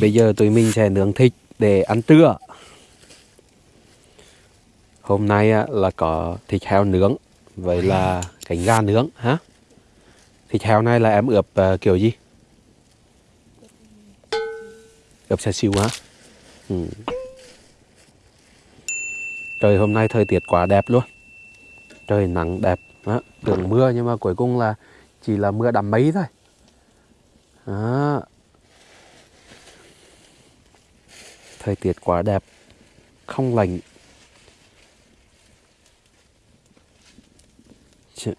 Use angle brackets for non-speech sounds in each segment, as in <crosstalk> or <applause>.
Bây giờ tụi mình sẽ nướng thịt để ăn trưa. Hôm nay à, là có thịt heo nướng, vậy là cánh gà nướng hả? Thịt heo này là em ướp uh, kiểu gì? Ướp xe siêu hả? Ừ. Trời hôm nay thời tiết quá đẹp luôn. Trời nắng đẹp, đó. tưởng mưa nhưng mà cuối cùng là chỉ là mưa đầm mây thôi. Đó. Thời tiết quá đẹp, không lạnh. Ch-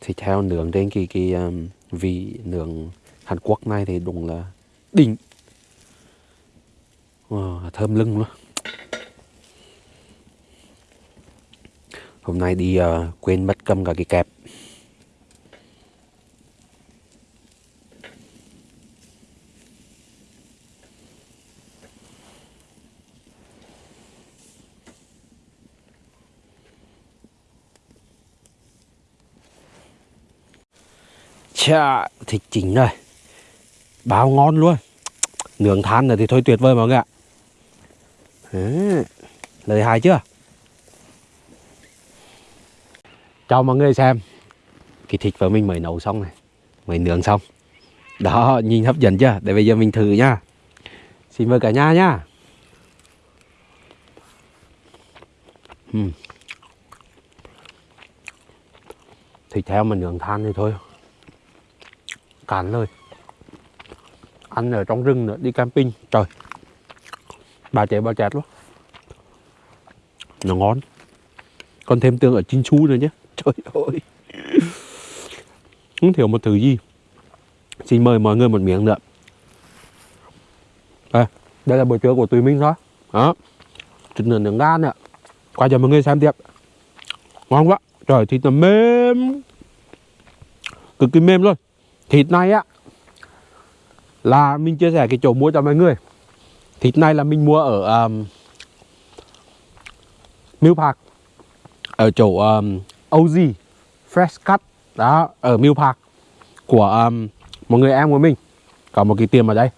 Thịt heo nướng trên cái cái um, vị nướng Hàn Quốc này thì đúng là đỉnh. Wow, thơm lưng luôn. Hôm nay đi uh, quên mất cầm cả cái kẹp. Chà, thịt chỉnh đây Bao ngon luôn. Nướng than này thì thôi tuyệt vời mọi người ạ. Lời hài chưa? cho mọi người xem. Cái thịt của mình mới nấu xong này. Mới nướng xong. Đó, nhìn hấp dẫn chưa? Để bây giờ mình thử nha. Xin mời cả nhà nha Uhm. Thịt heo mà nướng than thì thôi cạn lời. Ăn ở trong rừng nữa đi camping. Trời bà chạy bà chẹt luôn nó ngon. Còn thêm tương ở chín chu nữa nhé. <laughs> Trời ơi. Không thiếu một thứ gì. Xin mời mọi người một miếng nữa. À, đây là bữa trưa của tụi mình đó đó. Thịt nướng nướng gan nữa qua cho mọi người xem tiếp. Ngon quá. Trời thịt nó mềm. Cực kỳ mềm luôn thịt này á là mình chia sẻ cái chỗ mua cho mọi người. Thịt này là mình mua ở um, Mill Park. Ở chỗ um, OG Fresh Cut. Đó ở Mill Park của um, một người em của mình. Có một cái tiệm ở đây.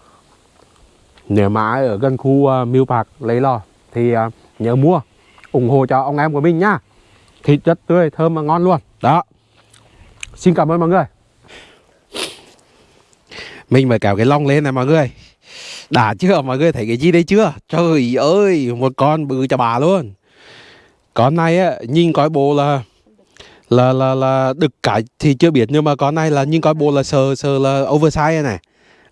Nếu mà ai ở gần khu uh, Mill Park lấy lò thì uh, nhớ mua ủng hộ cho ông em của mình nhá thịt rất tươi thơm và ngon luôn. Đó. Xin cảm ơn mọi người mình phải kéo cái lông lên này mọi người. Đã chưa? Mọi người thấy cái gì đây chưa? Trời ơi, một con bự cho bà luôn. Con này á, nhìn coi bộ là là là là đực cái thì chưa biết, nhưng mà con này là nhìn coi bộ là sờ sờ là oversize này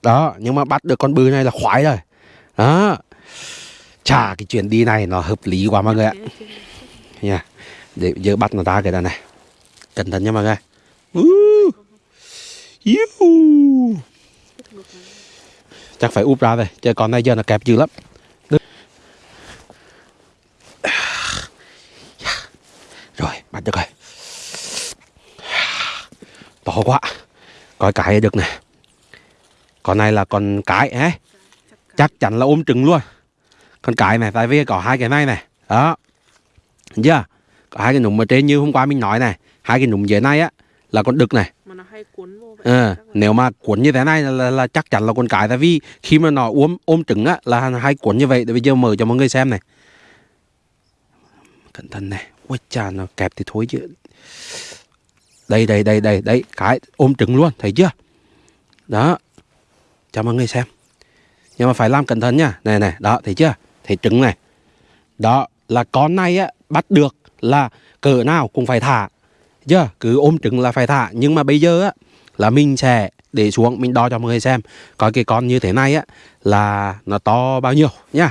đó, nhưng mà bắt được con bự này là khoái rồi. Đó. Chả cái chuyện đi này nó hợp lý quá mọi người ạ. Nha, để giờ bắt nó ra cái này này. Cẩn thận nha mọi người. Uh. Chắc phải úp ra rồi chứ con này giờ nó kẹp dữ lắm. Rồi, bắt được rồi. To quá. Coi cái được nè. Con này là con cái ấy chắc chắn là ôm trứng luôn. Con cái này tại vì có hai cái này này đó. Chưa có hai cái nụm ở trên như hôm qua mình nói này hai cái nụm dưới này á là con đực này. Mà nó hay cuốn vô vậy. Là- nếu mà cuốn như thế này là, là, là chắc chắn là con cái. Tại vì khi mà nó ôm ôm trứng á là hai cuốn như vậy. Để bây giờ mở cho mọi người xem này. Cẩn thận này. Ôi chà nó kẹp thì thối chứ. Đây đây đây đây đây. Cái ôm trứng luôn. Thấy chưa? Đó. Cho mọi người xem. Nhưng mà phải làm cẩn thận nha. Này này. Đó thấy chưa? Thấy trứng này. Đó là con này á bắt được là cỡ nào cũng phải thả chưa cứ ôm trứng là phải thả. Nhưng mà bây giờ á, là mình sẽ để xuống, mình đo cho mọi người xem. Coi cái con như thế này á, là nó to bao nhiêu nhá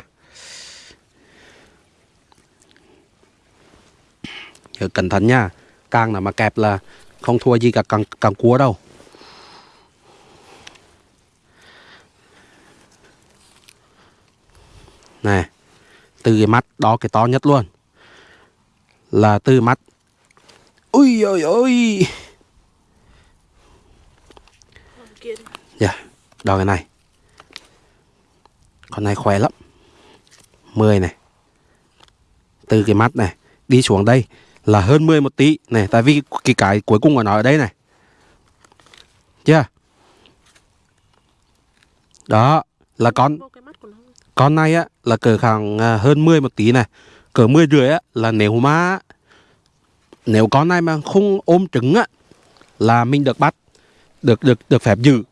Nhớ cẩn thận nha. Càng là mà kẹp là không thua gì cả càng càng cua đâu. Này từ cái mắt đó cái to nhất luôn. Là từ mắt ui ôi ôi. Dạ, đo cái này. Con này khỏe lắm. 10 này. Từ cái mắt này Đi xuống đây là hơn 10 một tí. Này Tại vì cái cái cuối cùng của nó ở đây này. Chưa? Đó là con con này á là cỡ khoảng à, hơn 10 một tí này. Cỡ 10 rưỡi á là nếu mà nếu con này mà không ôm trứng á, là mình được bắt, được được được phép giữ.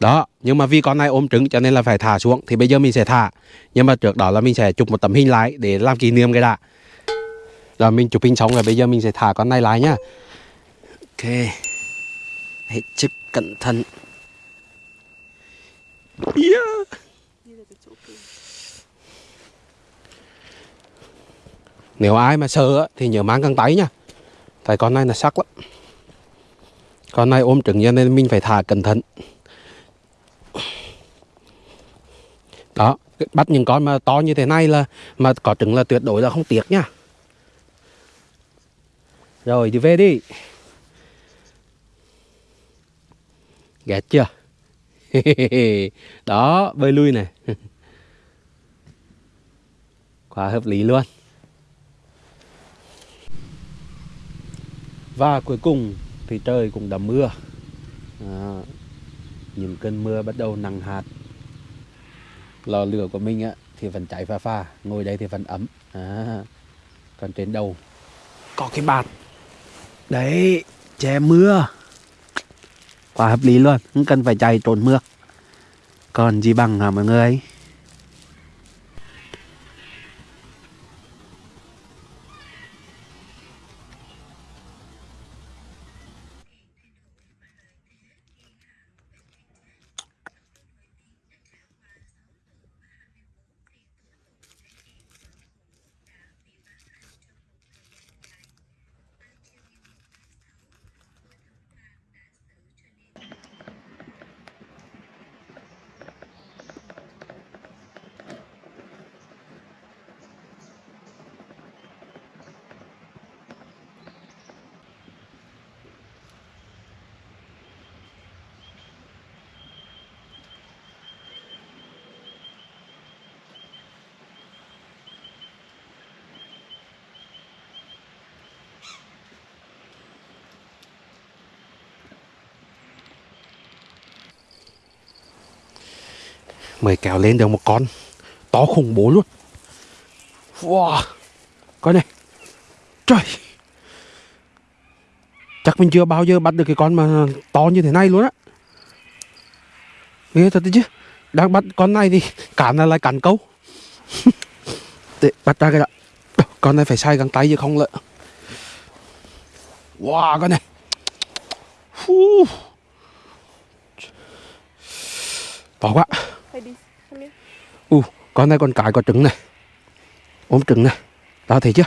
Đó, nhưng mà vì con này ôm trứng cho nên là phải thả xuống, thì bây giờ mình sẽ thả. Nhưng mà trước đó là mình sẽ chụp một tấm hình lại để làm kỷ niệm cái đã. Rồi mình chụp hình xong rồi bây giờ mình sẽ thả con này lại nhá. Ok hết sức cẩn thận. Yeah. Nếu ai mà sợ thì nhớ mang găng tay nha Tại con này là sắc lắm. Con này ôm trứng cho nên mình phải thả cẩn thận. Đó Bắt những con mà to như thế này là, Mà có trứng là tuyệt đối là không tiếc nha. Rồi, đi về đi. Ghét chưa? <laughs> Đó, bơi lui này. <laughs> Quá hợp lý luôn. Và cuối cùng thì trời cũng đã mưa. À, Những cơn mưa bắt đầu nặng hạt. Lò lửa của mình á, thì vẫn cháy pha pha Ngồi đây thì vẫn ấm. À, Còn trên đầu Có cái bạt. Đấy che mưa. Quá hợp lý luôn Không cần phải chạy trốn mưa. Còn gì bằng hả mọi người? Mới kéo lên được một con. To khủng bố luôn. Wow. Coi này. Trời. Chắc mình chưa bao giờ bắt được cái con mà to như thế này luôn á. Ghê thật đấy chứ. Đang bắt con này thì cản là lại cản câu. <laughs> Để bắt ra cái đó. Con này phải sai găng tay chứ không lợi, Wow con này. Phú. To quá. Hay đi U, con này con cái có trứng này. Ôm trứng này. Đó thấy chưa?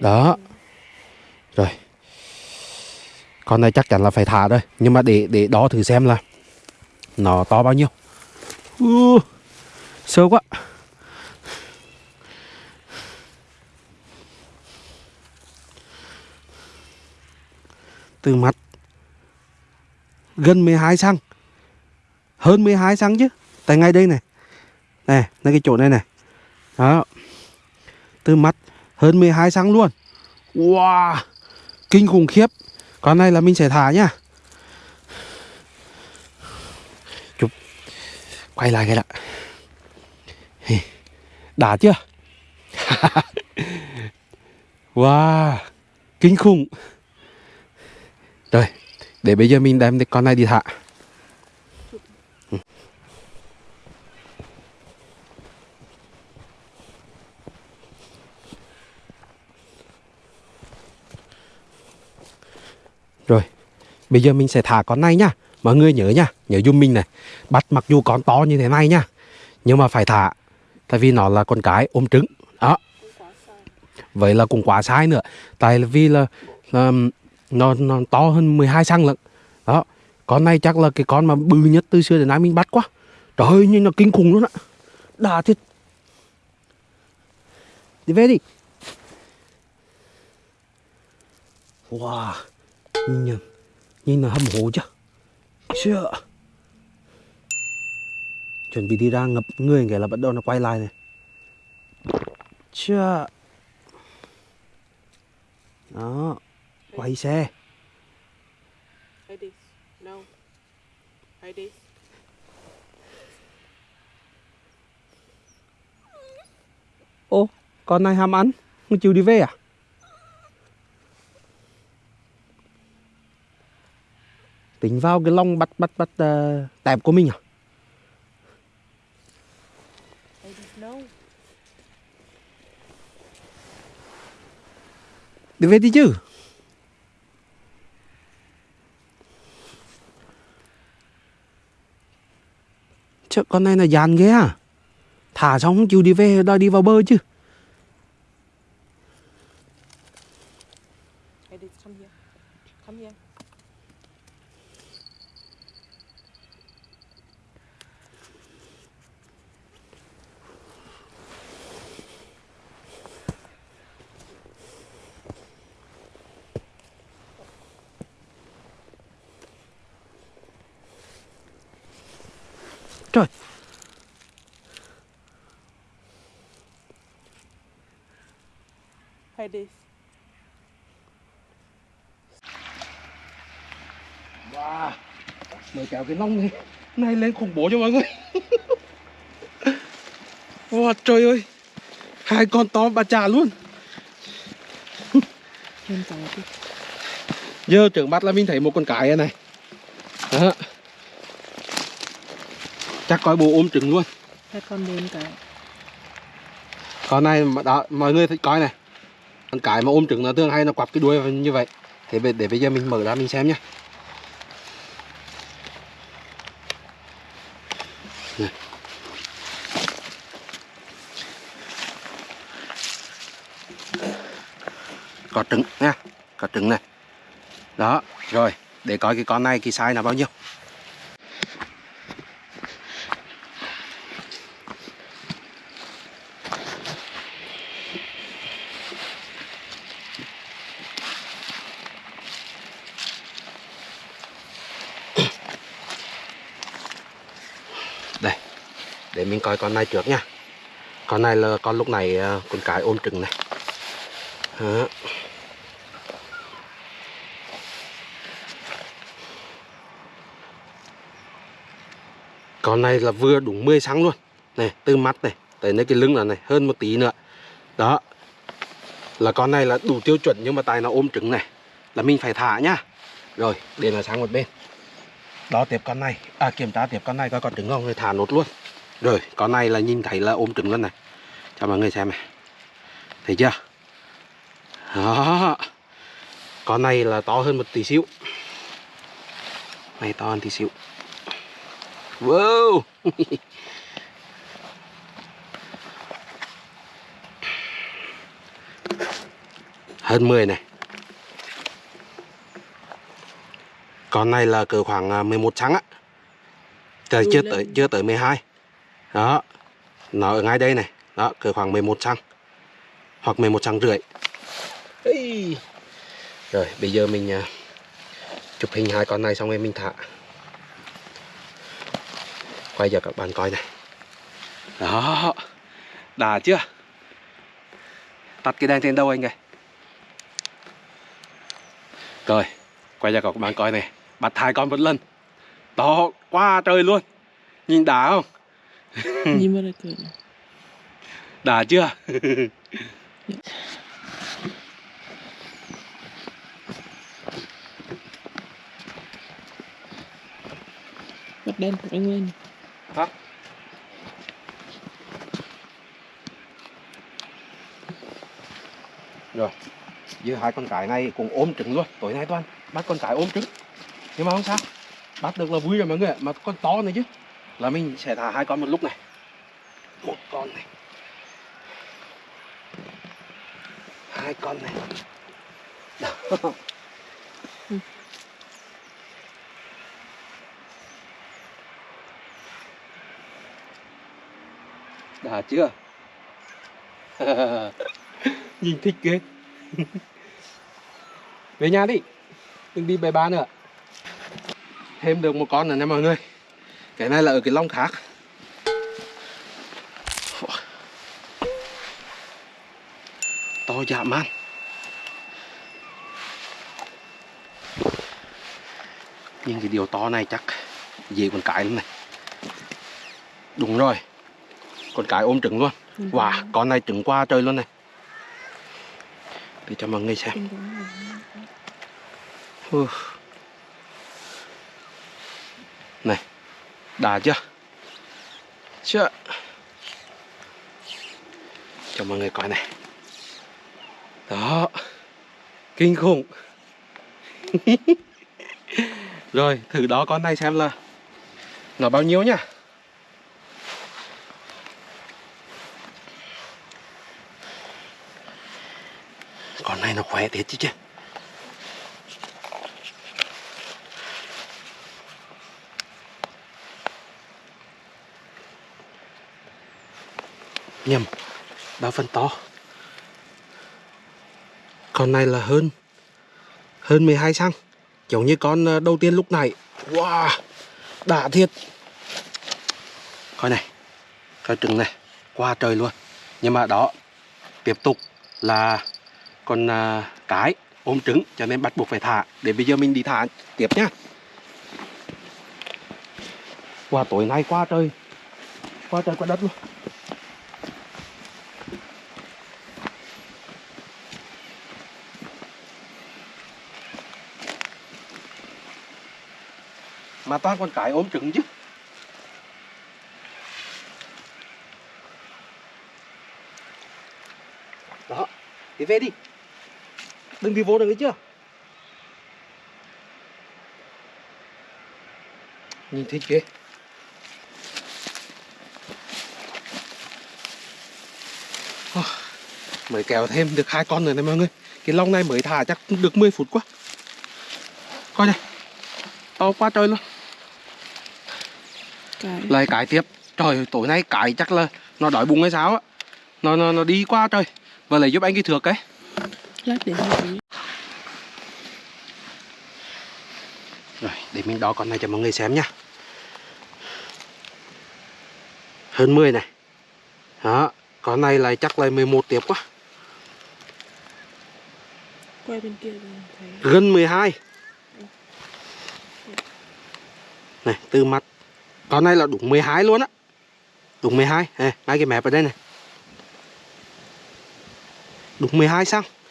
Đó. Rồi. Con này chắc chắn là phải thả rồi Nhưng mà để để đó thử xem là Nó to bao nhiêu. U, sâu quá. Từ mặt Gần 12 xăng hơn 12 xăng chứ. Tại ngay đây này. Này ngay cái chỗ này này. Đó. Từ mắt hơn 12 xăng luôn. Wow. Kinh khủng khiếp. Con này là mình sẽ thả nhá. Chụp. Quay lại cái đã. Đã chưa? <laughs> Wow. Kinh khủng. Rồi, để bây giờ mình đem cái con này đi thả. Rồi, bây giờ mình sẽ thả con này nhá. Mọi người nhớ nhá, nhớ giúp mình này. Bắt mặc dù con to như thế này nhá, nhưng mà phải thả. Tại vì nó là con cái ôm trứng. Đó, vậy là cũng quá sai nữa. Tại vì là, là nó, nó to hơn 12 xăng lận. Đó, con này chắc là cái con mà bự nhất từ xưa đến nay mình bắt quá. Trời ơi, nhưng nó kinh khủng luôn á. Đà thiệt. Đi về đi. Wow nhìn nhìn là hâm hố chứ. Chưa chuẩn bị đi ra ngập người kể là bắt đầu nó quay lại này. Chưa. Đó quay xe. Ô con này ham ăn không chịu đi về à? Tính vào cái lông bắt bắt bắt uh, tẹp của mình à? Đi về đi chứ? Chứ con này là dàn ghê à? Thả xong không chịu đi về đòi đi vào bơ chứ I did come here. Come here. Trời Hi this. Wow Mời kéo cái lông này Này lên khủng bố cho mọi người. <laughs> Wow trời ơi. Hai con to bà trà luôn. <laughs> Giờ trưởng mắt là mình thấy một con cái này. Đó. Chắc coi bố ôm trứng luôn. Hai con đến cả. Con này đó mọi người thấy coi này. Con cái mà ôm trứng nó thường hay nó quặp cái đuôi như vậy. Thế để, bây giờ mình mở ra mình xem nhá Có trứng, nha. Có trứng này. Đó, rồi. Để coi cái con này, cái size là bao nhiêu. Đây, để mình coi con này trước nha. Con này là con lúc này à, con cái ôm trứng này. Đó. Con này là vừa đúng 10 cm luôn. Này, từ mắt này, tới nơi cái lưng là này, hơn một tí nữa. Đó, là con này là đủ tiêu chuẩn nhưng mà tại nó ôm trứng này, là mình phải thả nhá. Rồi, để nó sang một bên. Đó, tiếp con này. À kiểm tra tiếp con này coi còn trứng không rồi thả nốt luôn. Rồi, con này là nhìn thấy là ôm trứng luôn này. Cho mọi người xem này. Thấy chưa? Đó. Con này là to hơn một tí xíu. Này, to hơn tí xíu wow. Hơn 10 này. Con này là cỡ khoảng à, 11 trắng á. Trời, chưa tới chưa tới 12 đó nó ở ngay đây này. Đó cỡ khoảng 11 trăng hoặc 11 trăng rưỡi. Ây. rồi bây giờ mình à, chụp hình hai con này xong rồi mình thả quay cho các bạn coi này. Đó. Đã chưa? Tắt cái đèn trên đâu anh ơi? Rồi quay cho các bạn coi này. Bắt hai con một lần. To quá trời luôn. Nhìn đã không? <laughs> Nhìn vào đây cười đã chưa? Bật đèn của anh lên. Hả? Rồi Giữa hai con cái này cũng ôm trứng luôn. Tối nay toàn bắt con cái ôm trứng. Nhưng mà không sao. Bắt được là vui rồi mọi người Mà con to này chứ. Là mình sẽ thả hai con một lúc này. Một con này. Hai con này. Đó. <laughs> <laughs> Đã chưa? <laughs> Nhìn thích ghê. <laughs> Về nhà đi, Đừng đi bề ba nữa. Thêm được một con nữa nè mọi người. Cái này là ở cái lông khác To dạ man. Nhưng cái điều to này chắc Dễ con cái lắm này. Đúng rồi. Con cái ôm trứng luôn. Con Wow, trắng. con này trứng qua trời luôn này. Để cho mọi người xem. Này Đã chưa? Chưa. Cho mọi người coi này. Đó. Kinh khủng. <laughs> Rồi thử đó con này xem là Nó bao nhiêu nhá Con này nó khỏe thiệt chứ chứ. Nhầm ba phần to? Con này là hơn hơn 12 xăng giống như con ờ, đầu tiên lúc này. Wow đã thiệt. Coi này coi trứng này qua trời luôn. Nhưng mà đó tiếp tục là còn à, cái ôm trứng cho nên bắt buộc phải thả. Để bây giờ mình đi thả tiếp nhá qua tối nay qua trời. Qua trời qua đất luôn. Mà toàn con cái ôm trứng chứ. Đó đi về đi đừng đi vô được đấy chưa nhìn thích ghê mới kéo thêm được hai con nữa này mọi người. Cái lông này mới thả chắc được 10 phút quá. Coi này to quá trời luôn. Cái. lại cái tiếp. Trời ơi, tối nay cái chắc là nó đói bụng hay sao á. Nó nó nó đi qua trời. Và lại giúp anh cái thược cái Lát để tí. rồi để mình đo con này cho mọi người xem nhá hơn 10 này đó con này lại chắc là 11 tiếp quá Quay bên kia thấy. gần 12 này từ mặt con này là đúng 12 luôn á đúng 12 này ngay cái mẹp ở đây này đúng 12 xăng Phủa.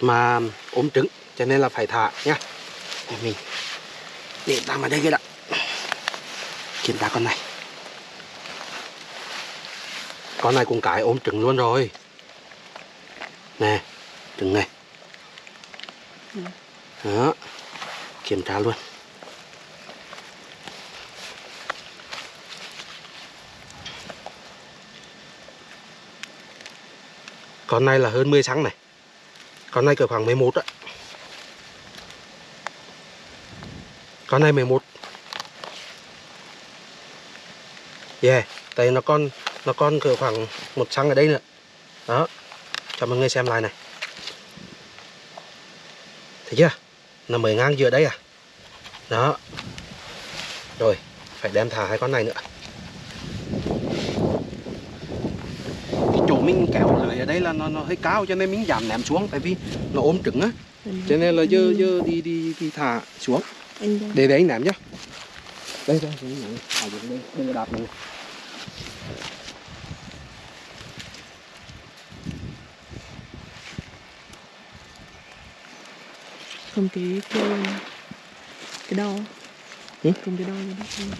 Mà ốm trứng cho nên là phải thả nhá. Để mình để tạm ở đây cái đã. Kiểm tra con này. Con này cũng cái ốm trứng luôn rồi. Nè trứng này. Ừ. đó kiểm tra luôn con này là hơn 10 xăng này. Con này cỡ khoảng 11 á. Con này 11 yeah, tại nó con nó con cỡ khoảng một xăng ở đây nữa. Đó, cho mọi người xem lại này. Thấy chưa? Nó mới ngang giữa đây à. Đó. Rồi, phải đem thả hai con này nữa cái chỗ mình kéo lưới ở đây là nó, nó hơi cao cho nên mình giảm ném xuống tại vì nó ôm trứng á cho nên là giờ Ừ. giờ đi đi đi thả xuống để để anh ném nhá đây đây đây ở dưới đây đừng đạp này Không cái cái đo. Ừ? Không cái đo cái đó.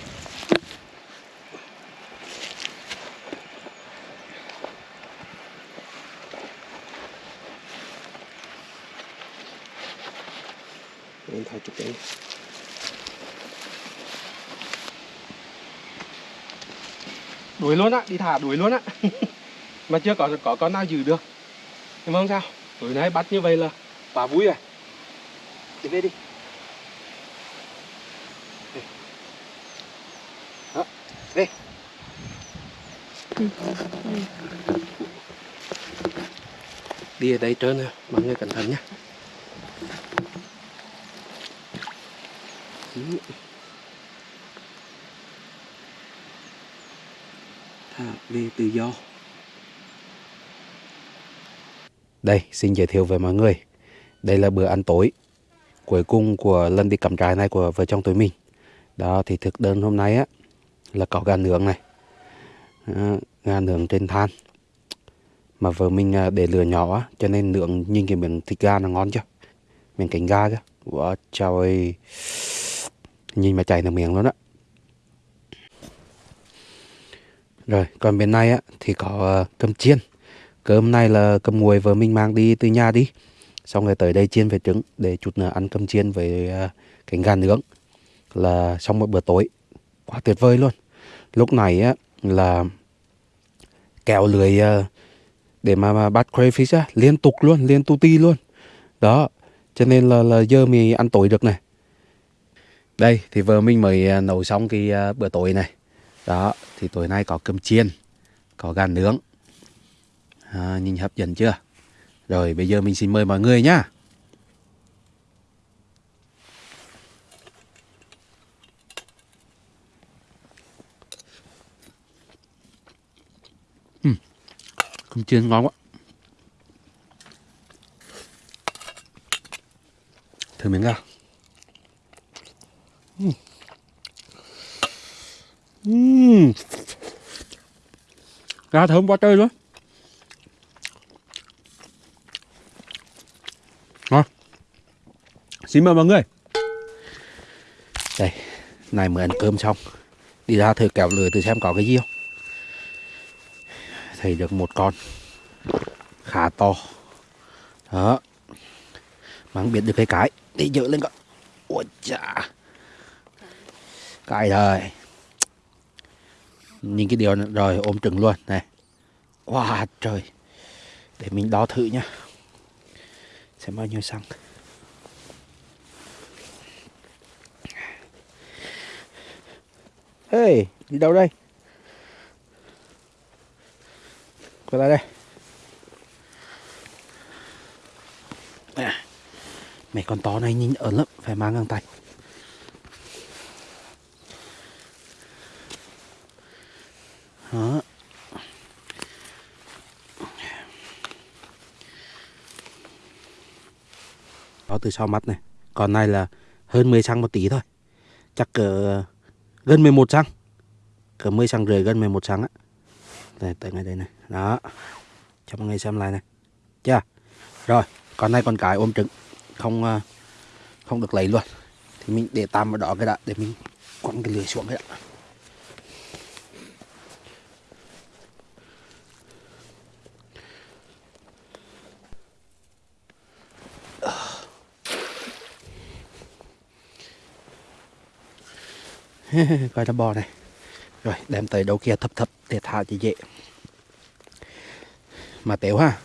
Em thôi chụp ảnh đuổi luôn á, đi thả đuổi luôn á. <laughs> Mà chưa có có con nào giữ được. Nhưng mà không sao. Tối nay bắt như vậy là bà vui rồi. Đi về đi. Đi. đó về đi ở đây trơn nè, mọi người cẩn thận nhé thả về tự do. Đây xin giới thiệu với mọi người. Đây là bữa ăn tối cuối cùng của lần đi cắm trại này của vợ chồng tụi mình. Đó thì thực đơn hôm nay á là có gà nướng này. Đó, gà nướng trên than. Mà vợ mình ờ, để lửa nhỏ á cho nên nướng nhìn cái miếng thịt gà nó ngon chưa? Miếng cánh gà chứ wow trời ơi nhìn mà chảy nước miệng luôn á. Rồi còn bên này á thì có ờ, cơm chiên. Cơm này là cơm nguội vợ mình mang đi từ nhà đi. Xong rồi tới đây chiên về trứng để chút nữa ăn cơm chiên với ờ, cánh gà nướng. Là xong một bữa tối. Quá tuyệt vời luôn. Lúc này á là kéo lưới ờ, để mà, mà bắt crayfish á liên tục luôn liên tu ti luôn. Đó cho nên là là giờ mình ăn tối được này đây thì vợ mình mới à, nấu xong cái à, bữa tối này. Đó thì tối nay có cơm chiên có gà nướng. À, nhìn hấp dẫn chưa? Rồi bây giờ mình xin mời mọi người nhá. Cơm chiên ngon quá. Thử miếng nào. Ừm. gà thơm quá trời luôn. Ngon. Xin mời mọi người. Đây, này mới ăn cơm xong. Đi ra thử kéo lưới thử xem có cái gì không. Thấy được một con. Khá to. Đó. Mà không biết được cái cái. Đi dỡ lên con. Ôi chà. Cái rồi nhìn cái điều này, rồi ôm trứng luôn. Này. Wow trời. Để mình đo thử nhá. Xem bao nhiêu xăng. Hey đi đâu đây? Quay lại đây. À, mấy con to này nhìn ớn lắm phải mang găng tay. Đó. Đó từ sau mắt này. Còn này là hơn 10 xăng một tí thôi. Chắc cỡ, gần 11 xăng cỡ 10 xăng rưỡi, gần 11 xăng á. Đây, tới ngay đây này. Đó. Cho mọi người xem lại này. Chưa? Rồi con này con cái ôm trứng. Không ờ, không được lấy luôn. Thì mình để tạm ở đó cái đã, để mình quăng cái lưới xuống cái đã. <laughs> coi nó bò này. Rồi, đem tới đầu kia thấp thấp để thả cho dễ. Mà tiểu ha,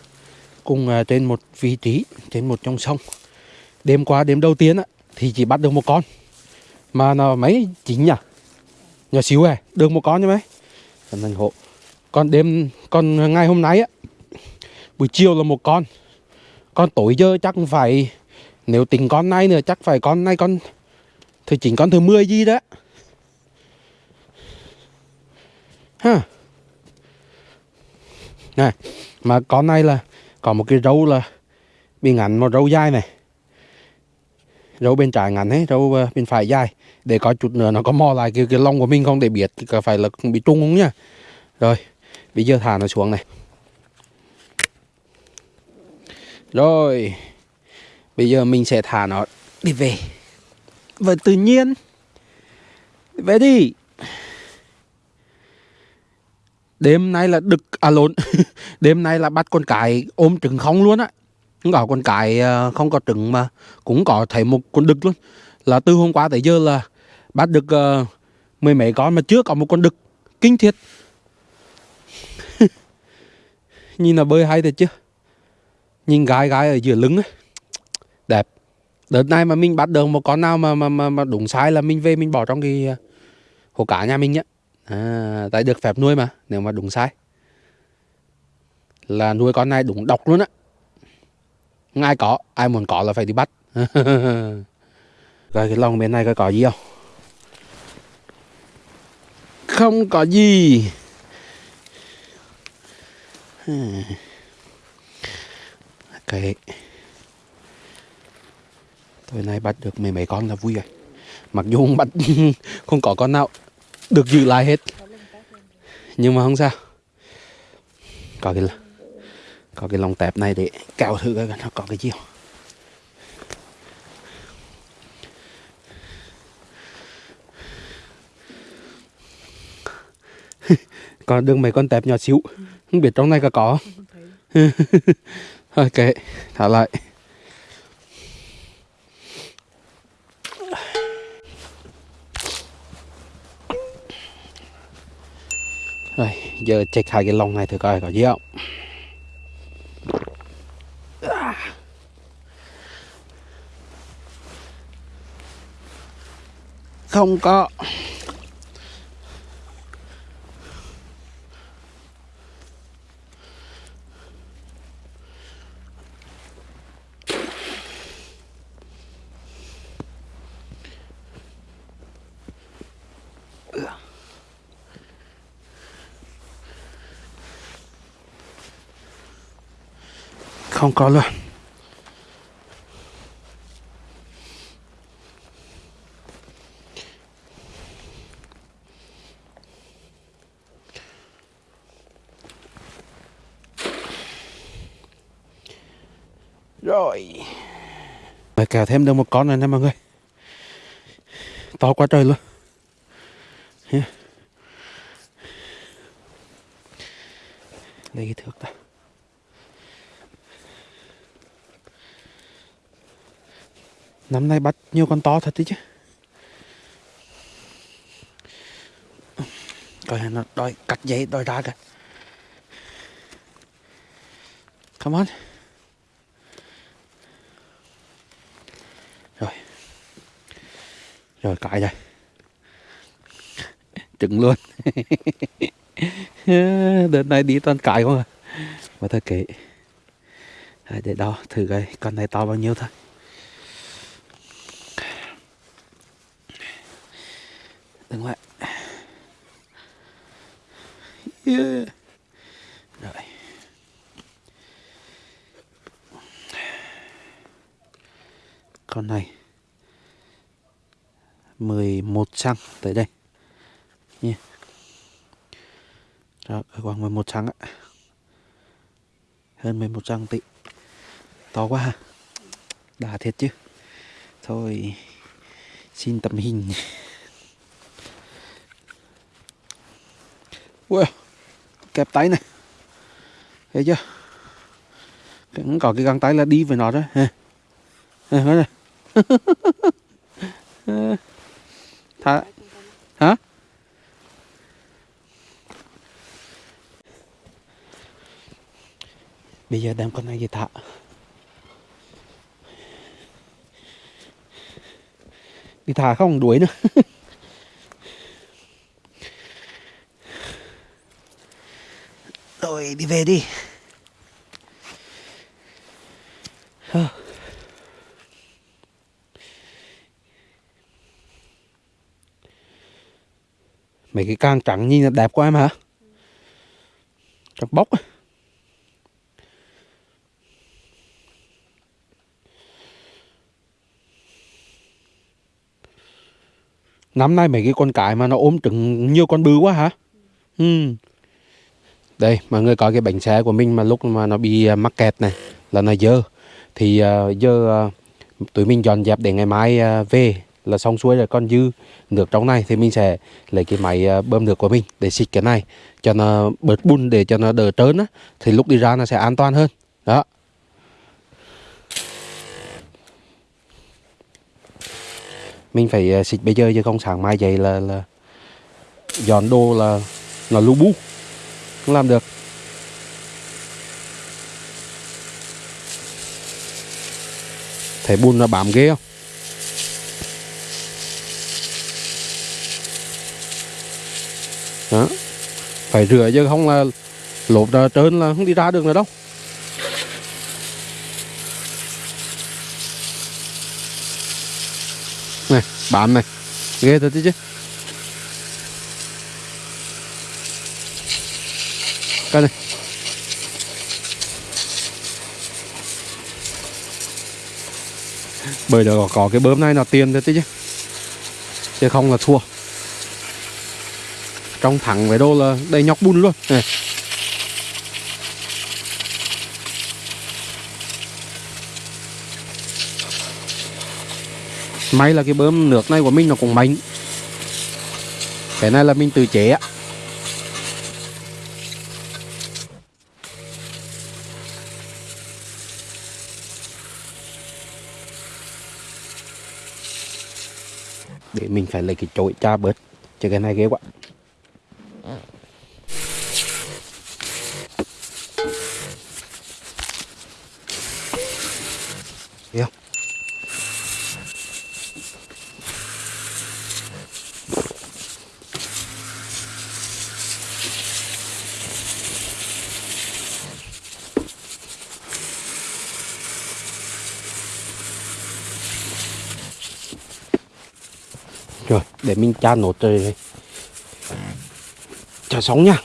cùng à, trên một vị trí, trên một trong sông, đêm qua, đêm đầu tiên á, thì chỉ bắt được một con. Mà nó mấy chín nhỉ? Nhỏ xíu à được một con chứ mấy? Thành hộ. Còn đêm, còn ngày hôm nay á, buổi chiều là một con. Con tối giờ chắc phải, nếu tính con này nữa, chắc phải con này con thứ chín, con thứ 10 gì đó. Ha này mà con này là có một cái râu là bị ngắn một râu dài này. Râu bên trái ngắn ấy râu ờ, bên phải dài. Để có chút nữa nó có mò lại cái, cái lông của mình không để biết có phải là bị trung không nhá rồi bây giờ thả nó xuống này. Rồi bây giờ mình sẽ thả nó đi về. Và tự nhiên. Về đi đêm nay là đực à lộn. <laughs> Đêm nay là bắt con cái ôm trứng không luôn á. Không có con cái à, không có trứng mà cũng có thấy một con đực luôn. Là từ hôm qua tới giờ là bắt được uh, mười mấy con mà chưa có một con đực. Kinh thiệt. <laughs> Nhìn là bơi hay thật chứ. Nhìn gái gái ở giữa lưng ấy đẹp. Đợt này mà mình bắt được một con nào mà mà mà, mà đúng sai là mình về mình bỏ trong cái à, hồ cá nhà mình nhá à, tại được phép nuôi mà nếu mà đúng sai. Là nuôi con này đúng độc luôn á. Ai có ai muốn có là phải đi bắt. <laughs> Rồi cái lồng bên này có có gì không? Không có gì. <sighs> Cái tối nay bắt được mấy mấy con là vui rồi. Mặc dù không bắt <laughs> không có con nào được giữ lại hết. Nhưng mà không sao. Có cái có cái lồng tẹp này để cào thử coi nó có cái gì không. <laughs> Còn đường mấy con tẹp nhỏ xíu. Không biết trong này có có thôi <laughs> kệ thả lại rồi giờ check hai cái lồng này thử coi có gì không? Không có. Không có luôn. Rồi. Mày kèo thêm được một con này nè mọi người. To quá trời luôn. Lấy cái thước ta Năm nay bắt nhiều con to thật đấy chứ. Coi nó đòi cắt giấy đòi ra kìa. Come on. Rồi. Rồi, cãi rồi. Trứng luôn. <laughs> Đợt này đi toàn cãi không à Mà thôi kệ. Để đo thử coi, con này to bao nhiêu thôi. Đừng lại yeah. Rồi. Con này. 11 xăng tới đây. Nha Rồi khoảng 11 xăng ạ Hơn 11 xăng tí To quá ha. Đã thiệt chứ. Thôi, Xin tầm hình. Ui, kẹp tay này. Thấy chưa? Cũng có cái găng tay là đi với nó đó ha ha thả hả? Bây giờ đem con này về thả. Đi thả không đuổi nữa. <laughs> tôi đi về đi. Mấy cái càng trắng nhìn là đẹp quá em hả? Trắng bóc á. Năm nay mấy cái con cái mà nó ôm trứng nhiều con bự quá hả? Ừ đây mọi người có cái bánh xe của mình mà lúc mà nó bị à, mắc kẹt này là nó dơ. Thì uh, giờ uh, tụi mình dọn dẹp để ngày mai uh, về là xong xuôi rồi. Con dư nước trong này thì mình sẽ lấy cái máy à, bơm nước của mình để xịt cái này cho nó bớt bùn để cho nó đỡ trơn á. Thì lúc đi ra nó sẽ an toàn hơn. Đó. Mình phải xịt bây giờ chứ không sáng mai dậy là là dọn đồ là là lu bu cũng làm được. Thấy bùn nó bám ghê không? Đó. Phải rửa chứ không là lốp ra trơn là không đi ra được nữa đâu. Này, bám này. Ghê thật chứ. Coi này bởi đó có, cái bơm này nó tiền thôi chứ. Chứ không là thua. Trong thẳng với đô là đầy nhóc bùn luôn. Này. may là cái bơm nước này của mình nó cũng mạnh. Cái này là mình tự chế á để mình phải lấy cái chổi cha bớt. Chứ cái này ghê quá. Mình cha nốt rồi. Chả sống nha.